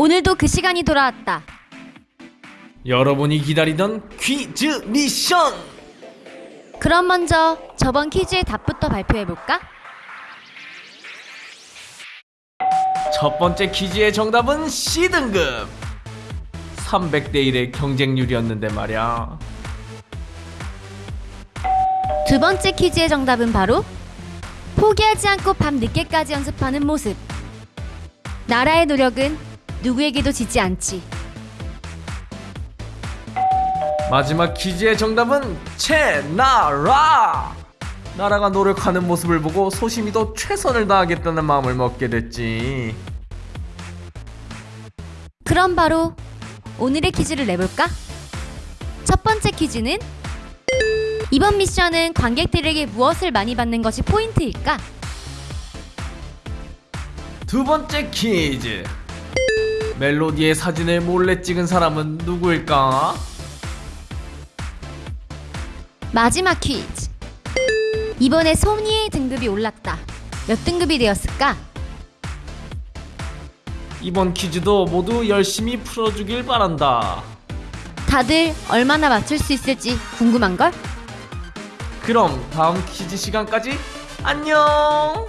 오늘도 그 시간이 돌아왔다. 여러분이 기다리던 퀴즈 미션! 그럼 먼저 저번 퀴즈의 답부터 발표해 볼까? 첫 번째 퀴즈의 정답은 C등급! 300대 1의 경쟁률이었는데 말야. 두 번째 퀴즈의 정답은 바로 포기하지 않고 밤 늦게까지 연습하는 모습. 나라의 노력은 누구에게도 지지 않지. 마지막 퀴즈의 정답은 채나라! 나라가 노력하는 모습을 보고 소심이도 최선을 다하겠다는 마음을 먹게 됐지. 그럼 바로 오늘의 퀴즈를 내볼까? 첫 번째 퀴즈는 이번 미션은 관객들에게 무엇을 많이 받는 것이 포인트일까? 두 번째 퀴즈. 멜로디의 사진을 몰래 찍은 사람은 누구일까? 마지막 퀴즈. 이번에 소니의 등급이 올랐다. 몇 등급이 되었을까? 이번 퀴즈도 모두 열심히 풀어주길 바란다. 다들 얼마나 맞출 수 있을지 궁금한걸? 그럼 다음 퀴즈 시간까지 안녕!